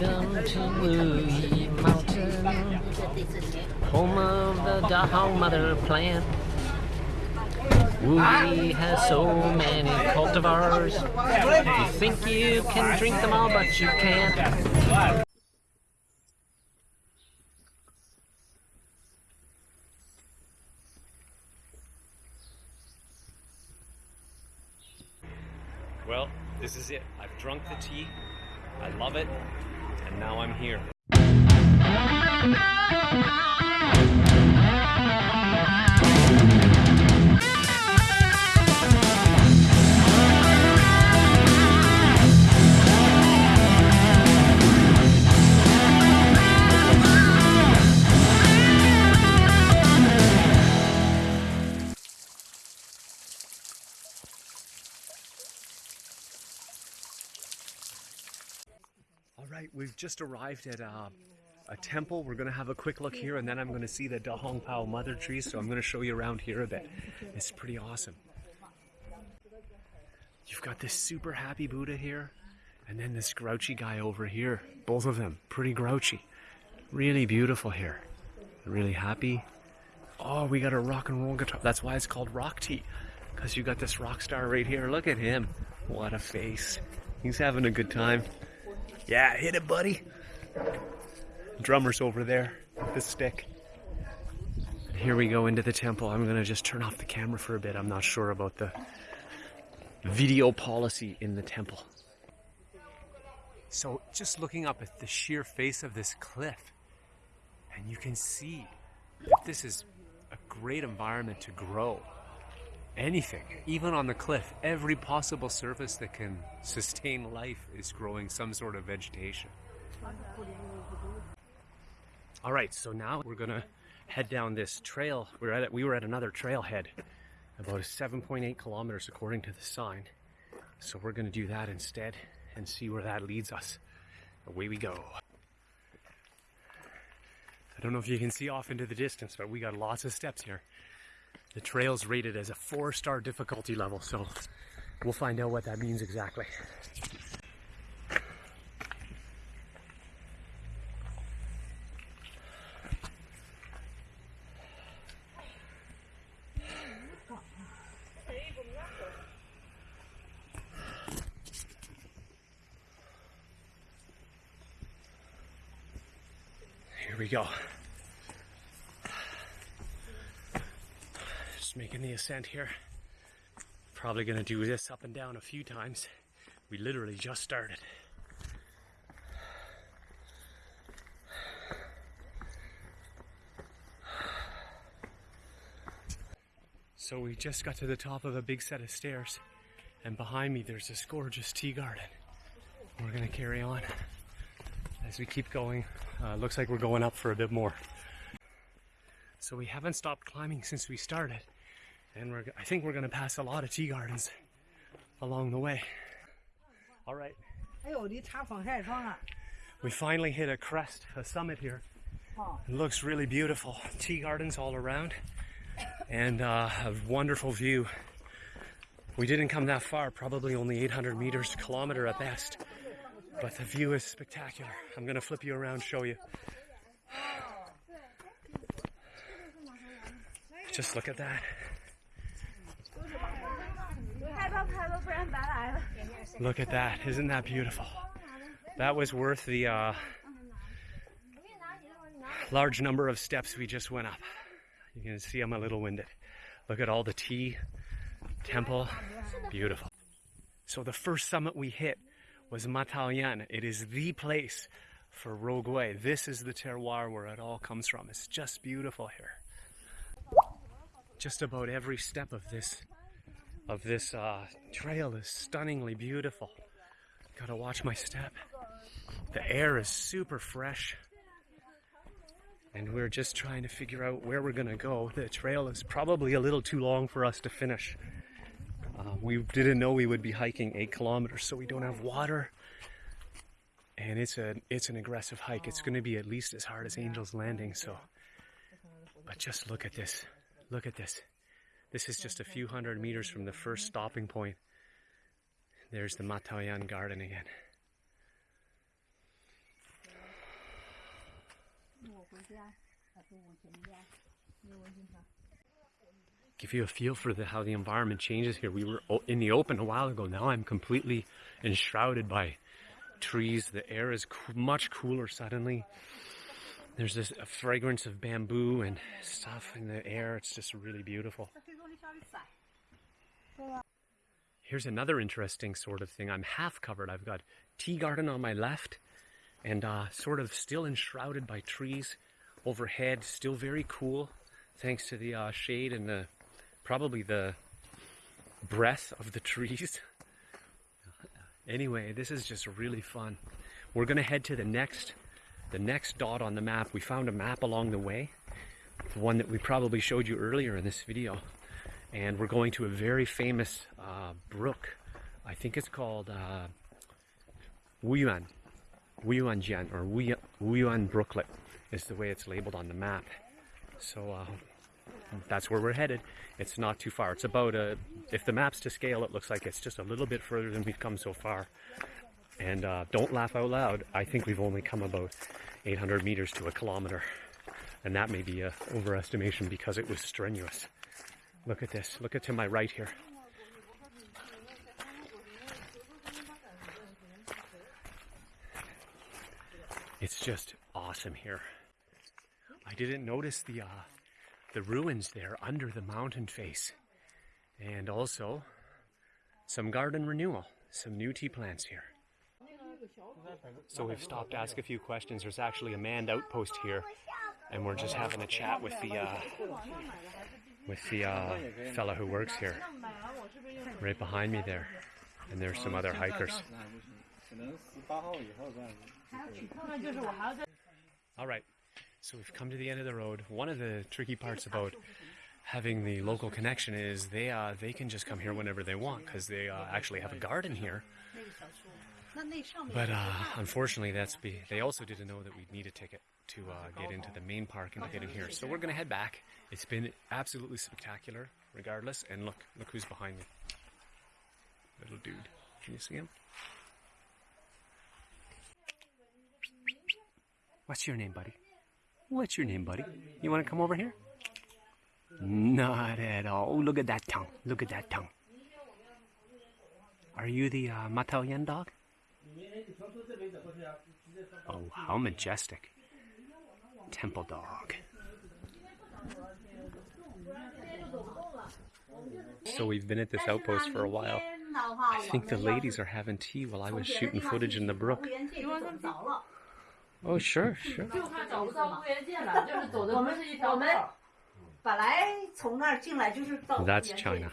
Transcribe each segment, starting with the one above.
Welcome to Wuyi Mountain, home of the Dahong mother plant. Wuyi has so many cultivars. You think you can drink them all, but you can't. Well, this is it. I've drunk the tea. I love it. And now I'm here. Just arrived at uh, a temple. We're gonna have a quick look here, and then I'm gonna see the Dahong Pao mother tree. So I'm gonna show you around here a bit. It's pretty awesome. You've got this super happy Buddha here, and then this grouchy guy over here. Both of them pretty grouchy. Really beautiful here. Really happy. Oh, we got a rock and roll guitar. That's why it's called rock tea, because you got this rock star right here. Look at him. What a face. He's having a good time. Yeah, hit it, buddy. Drummer's over there with the stick. Here we go into the temple. I'm gonna just turn off the camera for a bit. I'm not sure about the video policy in the temple. So, just looking up at the sheer face of this cliff, and you can see that this is a great environment to grow anything, even on the cliff. Every possible surface that can sustain life is growing some sort of vegetation. All right, so now we're gonna head down this trail. We're at we were at another trailhead, about 7.8 kilometers according to the sign. So we're gonna do that instead and see where that leads us. Away we go. I don't know if you can see off into the distance, but we got lots of steps here. The trail's rated as a four star difficulty level, so we'll find out what that means exactly. Here we go. Just ascent here. Probably gonna do this up and down a few times. We literally just started. So we just got to the top of a big set of stairs, and behind me there's this gorgeous tea garden. We're gonna carry on as we keep going. Uh, looks like we're going up for a bit more. So we haven't stopped climbing since we started, and we're, I think we're going to pass a lot of tea gardens along the way. All right. We finally hit a crest, a summit here. It looks really beautiful. Tea gardens all around and uh, a wonderful view. We didn't come that far, probably only 800 meters, kilometer at best, but the view is spectacular. I'm gonna flip you around, show you. Just look at that. Look at that. Isn't that beautiful? That was worth the uh, large number of steps we just went up. You can see I'm a little winded. Look at all the tea, temple. Beautiful. So the first summit we hit was Mataoyan. It is the place for Rougui. This is the terroir where it all comes from. It's just beautiful here. Just about every step of this of this uh, trail is stunningly beautiful. Gotta watch my step. The air is super fresh. And we're just trying to figure out where we're gonna go. The trail is probably a little too long for us to finish. Uh, we didn't know we would be hiking eight kilometers, so we don't have water. And it's a it's an aggressive hike. It's gonna be at least as hard as Angel's Landing, so but just look at this. Look at this. This is just a few hundred meters from the first stopping point. There's the Mataoyan Garden again. Give you a feel for the, how the environment changes here. We were in the open a while ago. Now I'm completely enshrouded by trees. The air is coo- much cooler suddenly. There's this a fragrance of bamboo and stuff in the air. It's just really beautiful. Here's another interesting sort of thing. I'm half covered. I've got tea garden on my left and uh, sort of still enshrouded by trees overhead. Still very cool thanks to the uh, shade and the probably the breath of the trees. anyway, this is just really fun. We're gonna head to the next the next dot on the map. We found a map along the way, the one that we probably showed you earlier in this video, and we're going to a very famous uh, brook. I think it's called uh, Wuyuan, Wuyuanjian or Wuyuan Brooklet is the way it's labeled on the map. So uh, that's where we're headed. It's not too far. It's about a, if the map's to scale, it looks like it's just a little bit further than we've come so far. And uh, don't laugh out loud. I think we've only come about 800 meters to a kilometer. And that may be an overestimation because it was strenuous. Look at this. Look at to my right here. It's just awesome here. I didn't notice the uh, the ruins there under the mountain face, and also some garden renewal, some new tea plants here. So we've stopped to ask a few questions. There's actually a manned outpost here, and we're just having a chat with the uh, with the uh, fellow who works here, right behind me there. And there's some other hikers. All right, so we've come to the end of the road. One of the tricky parts about having the local connection is they uh, they can just come here whenever they want because they uh, actually have a garden here. But uh, unfortunately, that's be they also didn't know that we'd need a ticket to uh, get into the main park and get in here. So we're gonna head back. It's been absolutely spectacular, regardless. And look, look who's behind me. Little dude. Can you see him? What's your name, buddy? What's your name, buddy? You want to come over here? Not at all. Oh, look at that tongue. Look at that tongue. Are you the uh, dog? Oh, how majestic Temple dog. So we've been at this outpost for a while. I think the ladies are having tea while I was shooting footage in the brook. Oh, sure, sure. 就怕找不到物业界了，就是走的不是一条道儿。本来从那儿进来就是到 That's China.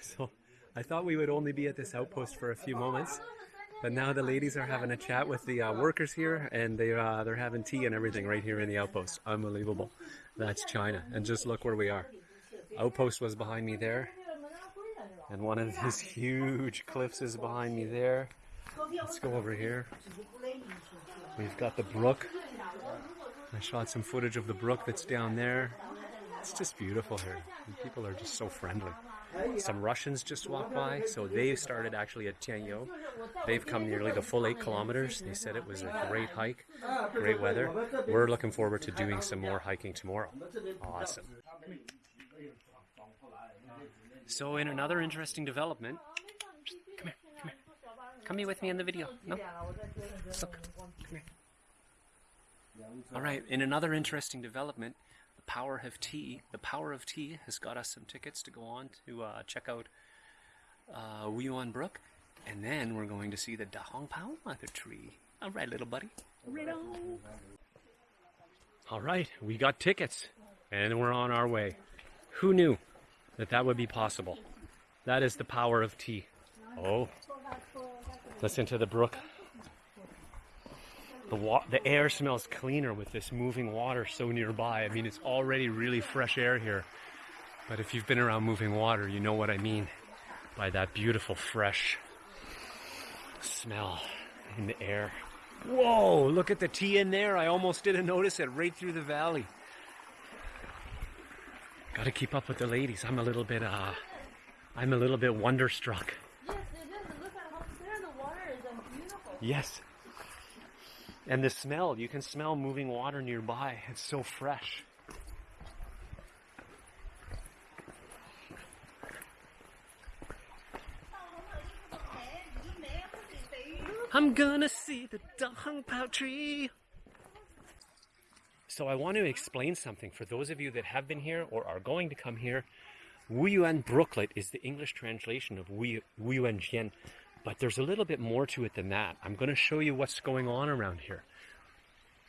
So I thought we would only be at this outpost for a few moments, but now the ladies are having a chat with the uh, workers here, and they uh, they're having tea and everything right here in the outpost. Unbelievable. That's China, and just look where we are. Outpost was behind me there, and one of these huge cliffs is behind me there. Let's go over here. We've got the brook. I shot some footage of the brook that's down there. It's just beautiful here. And people are just so friendly. Some Russians just walked by, so they started actually at Tianyou. They've come nearly the full eight kilometers. They said it was a great hike, great weather. We're looking forward to doing some more hiking tomorrow. Awesome. So, in another interesting development, come here, come here. Come be with me in the video. No? Look, come here. All right, in another interesting development, the power of tea. The power of tea has got us some tickets to go on to uh, check out uh, Wuyuan Brook, and then we're going to see the Dahong Pao mother tree. All right, little buddy. Right on. All right, we got tickets, and we're on our way. Who knew that that would be possible? That is the power of tea. Oh, listen to the brook. The, wa- the air smells cleaner with this moving water so nearby. I mean, it's already really fresh air here. But if you've been around moving water, you know what I mean by that beautiful, fresh smell in the air. Whoa, look at the tea in there. I almost didn't notice it right through the valley. Gotta keep up with the ladies. I'm a little bit, uh, I'm a little bit wonderstruck. Yes, it is. Look at how clear the water is and beautiful. Yes. And the smell, you can smell moving water nearby. It's so fresh. I'm gonna see the Dong Pao tree. So I want to explain something for those of you that have been here or are going to come here. Wuyuan Brooklet is the English translation of Wu- Wuyuan Jian, but there's a little bit more to it than that. I'm going to show you what's going on around here.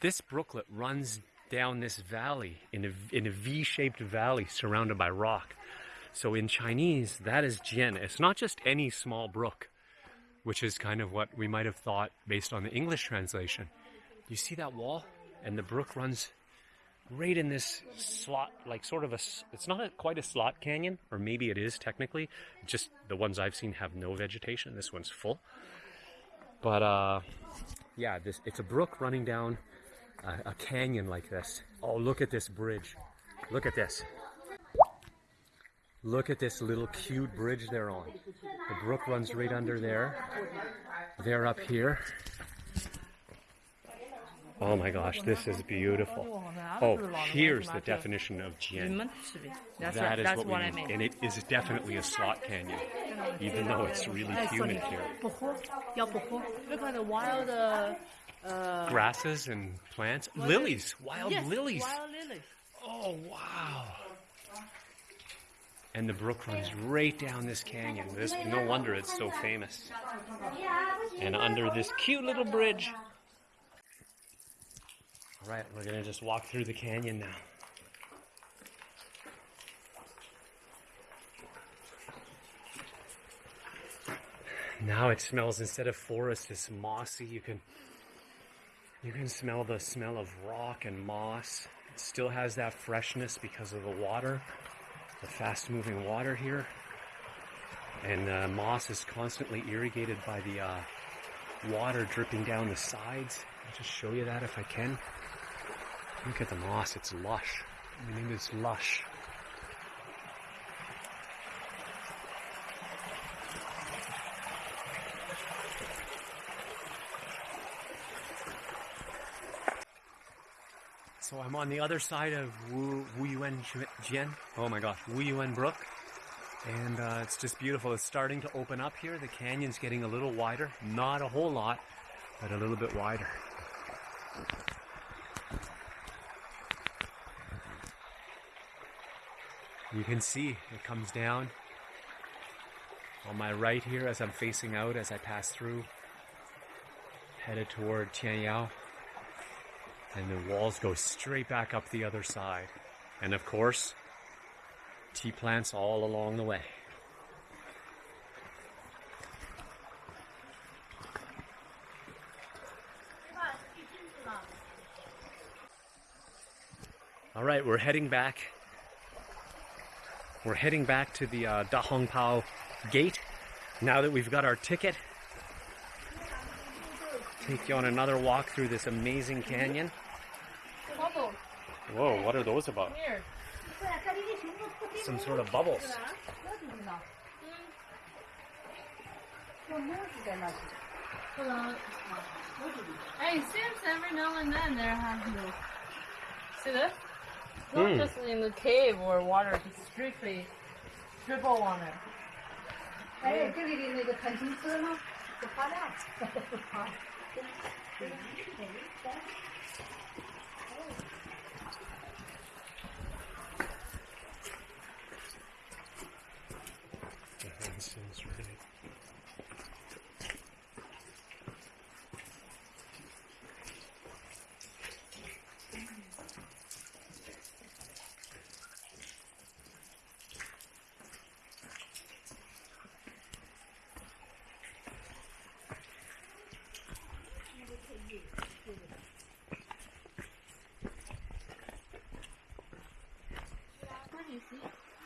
This brooklet runs down this valley in a, in a V-shaped valley surrounded by rock. So in Chinese, that is Jian. It's not just any small brook, which is kind of what we might have thought based on the English translation. You see that wall? And the brook runs right in this slot, like sort of a, it's not a, quite a slot canyon, or maybe it is technically. Just the ones I've seen have no vegetation. This one's full. But uh, yeah, this it's a brook running down a, a canyon like this. Oh, look at this bridge. Look at this. Look at this little cute bridge they're on. The brook runs right under there. They're up here. Oh my gosh, this is beautiful. Oh, here's the definition of Jian. That's what, we. I mean. And it is definitely a slot canyon, even though it's really humid here. Look at the wild uh, uh grasses and plants. Lilies, wild lilies. Wild lilies. Oh, wow. And the brook runs right down this canyon. This, no wonder it's so famous. And under this cute little bridge, all right, we're gonna just walk through the canyon now. Now it smells instead of forest, it's mossy. You can you can smell the smell of rock and moss. It still has that freshness because of the water, the fast moving water here. And uh, moss is constantly irrigated by the uh, water dripping down the sides. I'll just show you that if I can. Look at the moss, it's lush. I mean, it is lush. So I'm on the other side of Wu, Wuyuan Jian. Oh my gosh, Wuyuan Brook. And uh, it's just beautiful. It's starting to open up here. The canyon's getting a little wider. Not a whole lot, but a little bit wider. You can see it comes down on my right here as I'm facing out as I pass through, headed toward Tianyou. And the walls go straight back up the other side. And of course, tea plants all along the way. All right, we're heading back. We're heading back to the uh, Da Hong Pao gate now that we've got our ticket. Take you on another walk through this amazing canyon. Whoa, what are those about? Some sort of bubbles. Hey, it seems every now and then they're happy. See this? Not Hmm. just in the cave where water just strictly dribble on it. 哎，这里的那个弹琴丝呢，不发亮。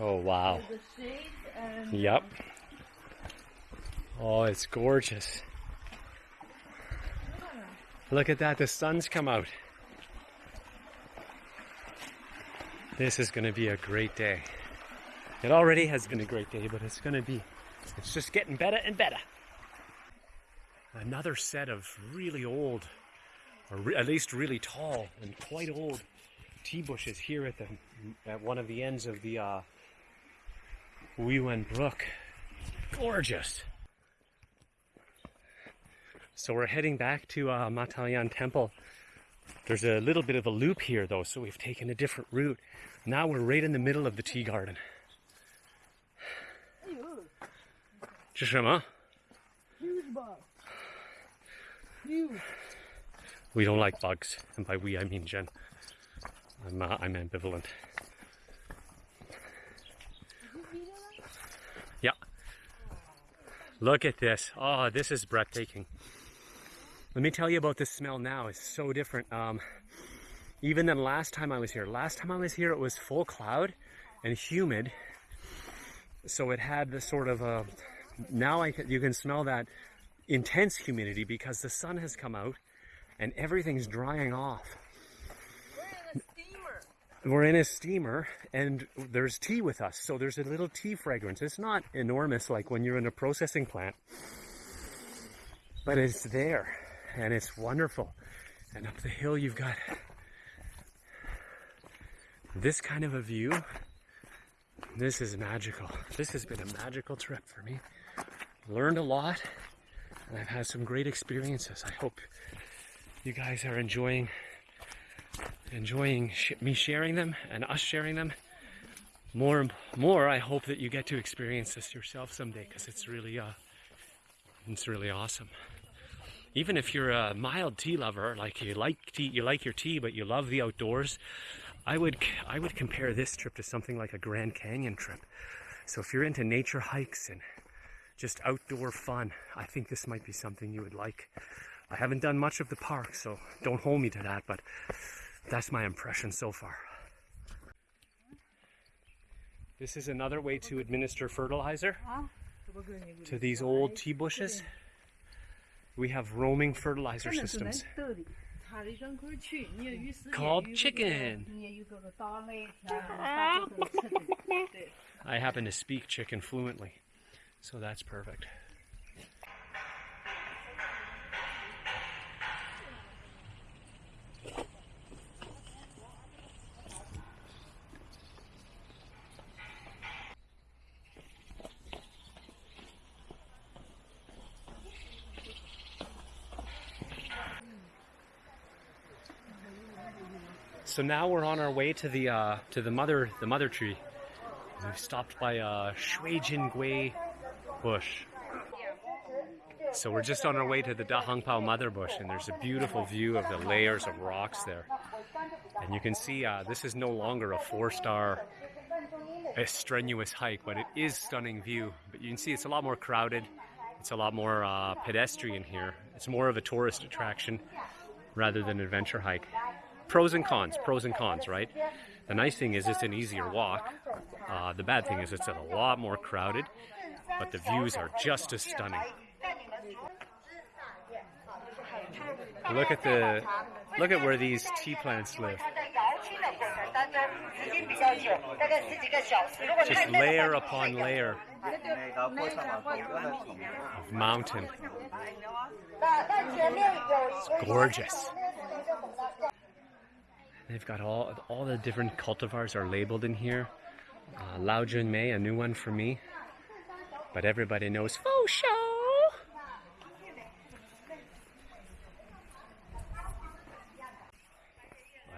Oh wow. Shades um, Yep. Oh, it's gorgeous. Look at that, the sun's come out. This is going to be a great day. It already has been a great day, but it's going to be, it's just getting better and better another set of really old, or re at least really tall and quite old tea bushes here at the at one of the ends of the uh, Wuyuan Brook. Gorgeous. So we're heading back to uh, Temple. There's a little bit of a loop here though, so we've taken a different route. Now we're right in the middle of the tea garden. Just uh, 么？We don't like bugs, and by we I mean Jen. I'm uh, I'm ambivalent. Yeah. Look at this. Oh, this is breathtaking. Let me tell you about this smell now. It's so different. Um, even than last time I was here. Last time I was here, it was full cloud and humid. So it had this sort of a. Now I you can smell that intense humidity because the sun has come out and everything's drying off. We're in a steamer and there's tea with us. So there's a little tea fragrance. It's not enormous like when you're in a processing plant, but it's there and it's wonderful. And up the hill, you've got this kind of a view. This is magical. This has been a magical trip for me. Learned a lot, and I've had some great experiences. I hope you guys are enjoying enjoying sh- me sharing them and us sharing them. More, and more. I hope that you get to experience this yourself someday because it's really, uh, it's really awesome. Even if you're a mild tea lover, like you like tea, you like your tea, but you love the outdoors, I would, I would compare this trip to something like a Grand Canyon trip. So if you're into nature hikes and just outdoor fun, I think this might be something you would like. I haven't done much of the park, so don't hold me to that, but that's my impression so far. This is another way to administer fertilizer to these old tea bushes. We have roaming fertilizer systems called chicken. I happen to speak chicken fluently, so that's perfect. So now we're on our way to the uh, to the mother the mother tree. We've stopped by a Shui Jin Gui bush. So we're just on our way to the Da Hong Pao mother bush, and there's a beautiful view of the layers of rocks there. And you can see uh, this is no longer a four-star a strenuous hike, but it is stunning view. But you can see it's a lot more crowded. It's a lot more uh, pedestrian here. It's more of a tourist attraction rather than an adventure hike. Pros and cons, pros and cons, right? The nice thing is it's an easier walk. Uh, the bad thing is it's a lot more crowded, but the views are just as stunning. Look at the look at where these tea plants live. Just layer upon layer of mountain. It's gorgeous. They've got all all the different cultivars are labeled in here. Uh, Lao Jun Mei, a new one for me, but everybody knows Fo Show.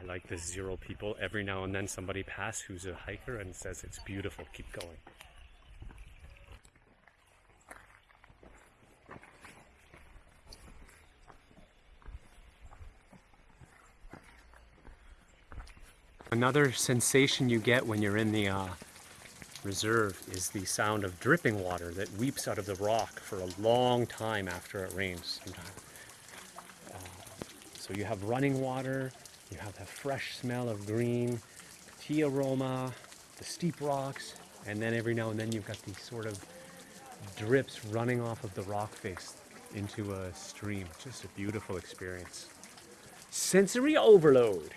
I like the zero people. Every now and then somebody pass who's a hiker and says it's beautiful. Keep going. Another sensation you get when you're in the uh, reserve is the sound of dripping water that weeps out of the rock for a long time after it rains. Uh, so you have running water, you have the fresh smell of green, tea aroma, the steep rocks, and then every now and then you've got these sort of drips running off of the rock face into a stream. Just a beautiful experience. Sensory overload.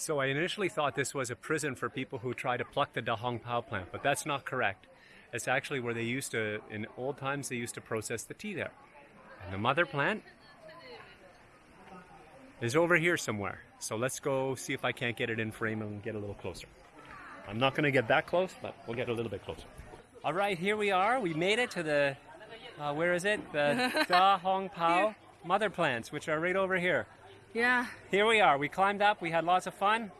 So I initially thought this was a prison for people who try to pluck the Da Hong Pao plant, but that's not correct. It's actually where they used to, in old times, they used to process the tea there. And the mother plant is over here somewhere. So let's go see if I can't get it in frame and get a little closer. I'm not going to get that close, but we'll get a little bit closer. All right, here we are. We made it to the, uh, where is it? The Da Hong Pao mother plants, which are right over here. Yeah. Here we are. We climbed up. We had lots of fun.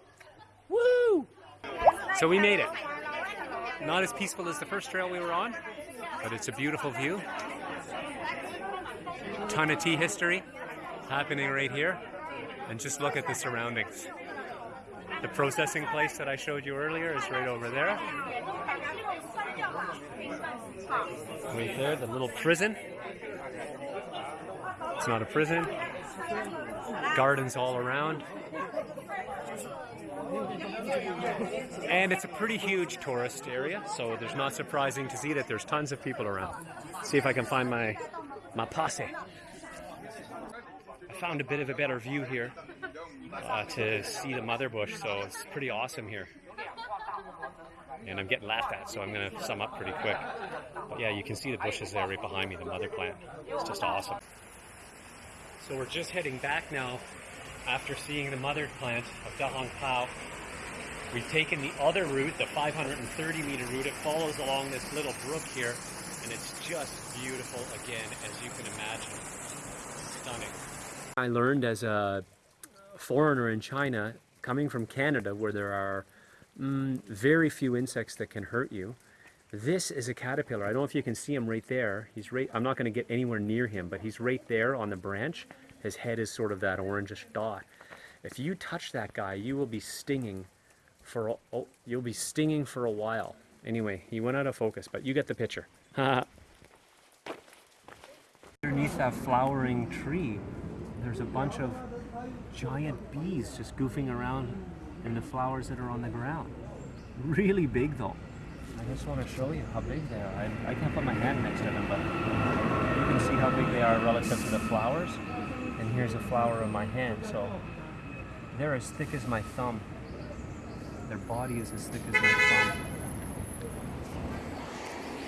Woo! So we made it. Not as peaceful as the first trail we were on, but it's a beautiful view. Ton of tea history happening right here. And just look at the surroundings. The processing place that I showed you earlier is right over there. Right there, the little prison. It's not a prison. Gardens all around. And it's a pretty huge tourist area, so there's not surprising to see that there's tons of people around. See if I can find my my posse. I found a bit of a better view here uh, to see the mother bush, so it's pretty awesome here. And I'm getting laughed at, so I'm going to sum up pretty quick. But yeah, you can see the bushes there right behind me, the mother plant. It's just awesome. So we're just heading back now after seeing the mother plant of Dahong Pao. We've taken the other route, the 530 meter route. It follows along this little brook here, and it's just beautiful again, as you can imagine. Stunning. I learned as a foreigner in China, coming from Canada, where there are mm, very few insects that can hurt you. This is a caterpillar. I don't know if you can see him right there. He's right. I'm not going to get anywhere near him, but he's right there on the branch. His head is sort of that orangish dot. If you touch that guy, you will be stinging for a, oh, you'll be stinging for a while. Anyway, he went out of focus, but you get the picture. Underneath that flowering tree, there's a bunch of giant bees just goofing around in the flowers that are on the ground. Really big though. I just want to show you how big they are. I, I can't put my hand next to them, but you can see how big they are relative to the flowers. And here's a flower in my hand, so they're as thick as my thumb. Their body is as thick as my thumb.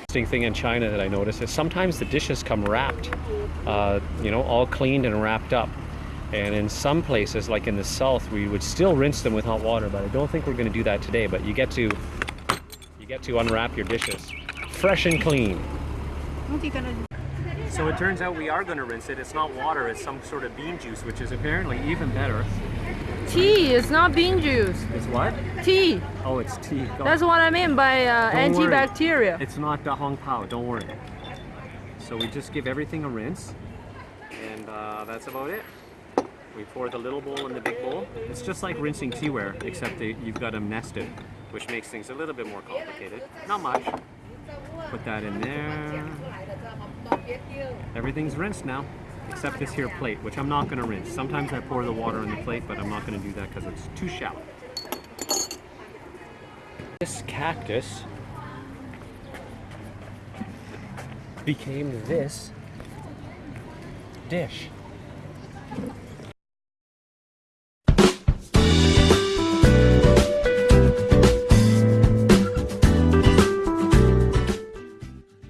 Interesting thing in China that I noticed is sometimes the dishes come wrapped, uh, you know, all cleaned and wrapped up. And in some places, like in the south, we would still rinse them with hot water, but I don't think we're going to do that today. But you get to get to unwrap your dishes, fresh and clean. What are you gonna do? So it turns out we are going to rinse it. It's not water; it's some sort of bean juice, which is apparently even better. Tea, it's not bean juice. It's what? Tea. Oh, it's tea. Don't- That's what I mean by uh, Don't worry. antibacterial. It's not Da Hong Pao, don't worry. So we just give everything a rinse, and uh, that's about it. We pour the little bowl in the big bowl. It's just like rinsing teaware, except that you've got them nested, which makes things a little bit more complicated. Not much. Put that in there. Everything's rinsed now, except this here plate, which I'm not going to rinse. Sometimes I pour the water on the plate, but I'm not going to do that because it's too shallow. This cactus became this dish.